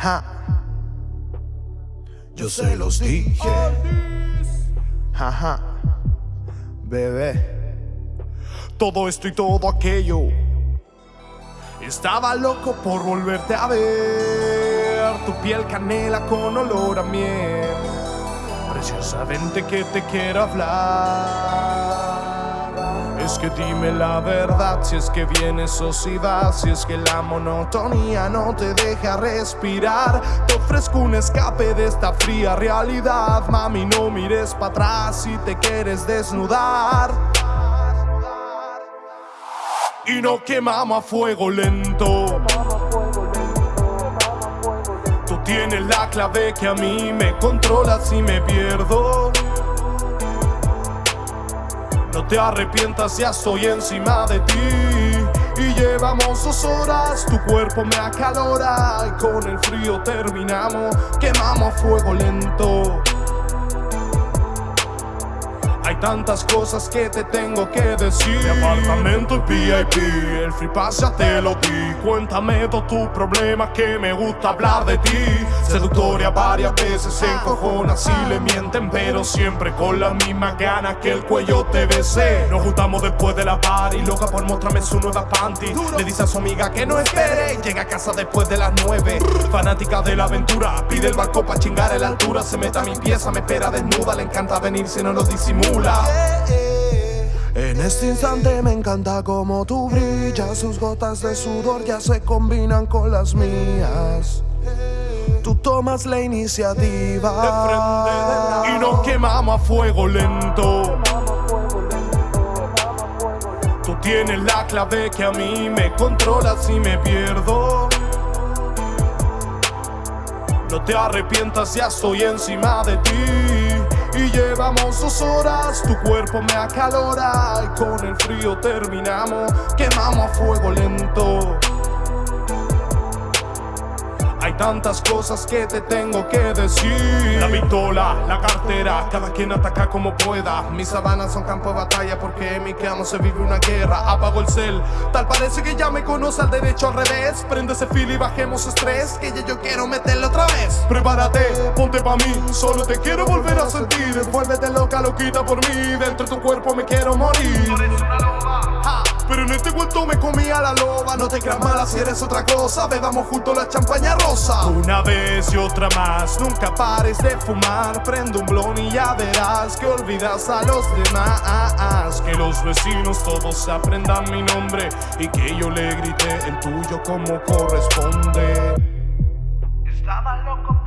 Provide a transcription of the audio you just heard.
Ja. Yo se los dije. Jaja. Bebé. Todo esto y todo aquello. Estaba loco por volverte a ver. Tu piel canela con olor a miel. Preciosamente que te quiero hablar. Es que dime la verdad, si es que vienes o si es que la monotonía no te deja respirar. Te ofrezco un escape de esta fría realidad, mami, no mires para atrás si te quieres desnudar. Y no quemamos a fuego lento. Tú tienes la clave que a mí me controla si me pierdo. Te arrepientas, ya estoy encima de ti. Y llevamos dos horas, tu cuerpo me acalora. Y con el frío terminamos, quemamos fuego lento. Tantas cosas que te tengo que decir. Mi apartamento y VIP, el free pass te lo di. Cuéntame todo tu problema que me gusta hablar de ti. Seductoria varias veces se encojona si le mienten, pero siempre con la misma gana que el cuello te besé. Nos juntamos después de la party, loca por mostrarme su nueva panty. Le dice a su amiga que no espere, llega a casa después de las nueve. Fanática de la aventura, pide el barco pa' chingar en la altura. Se mete a mi pieza, me espera desnuda, le encanta venir si no lo disimula. En este instante me encanta como tú brillas, sus gotas de sudor ya se combinan con las mías. Tú tomas la iniciativa y nos quemamos a fuego lento. Tú tienes la clave que a mí me controla si me pierdo. No te arrepientas, ya estoy encima de ti. Horas, tu cuerpo me acalora Y con el frío terminamos, quemamos a fuego lento tantas cosas que te tengo que decir. La pistola, la cartera, cada quien ataca como pueda. Mis sabanas son campo de batalla porque en mi cama se vive una guerra. Apago el cel, tal parece que ya me conoce al derecho al revés. Prende ese fil y bajemos estrés, que ya yo quiero meterlo otra vez. Prepárate, ponte pa' mí, solo te quiero volver a sentir. Vuélvete loca, loquita por mí, dentro de tu cuerpo me quiero morir en este cuento me comía la loba. No te creas mala si eres otra cosa. Bebamos juntos la champaña rosa. Una vez y otra más Nunca pares de fumar. Prende un blon y ya verás Que olvidas a los demás. Que los vecinos todos aprendan mi nombre Y que yo le grite el tuyo como corresponde. Estaba loco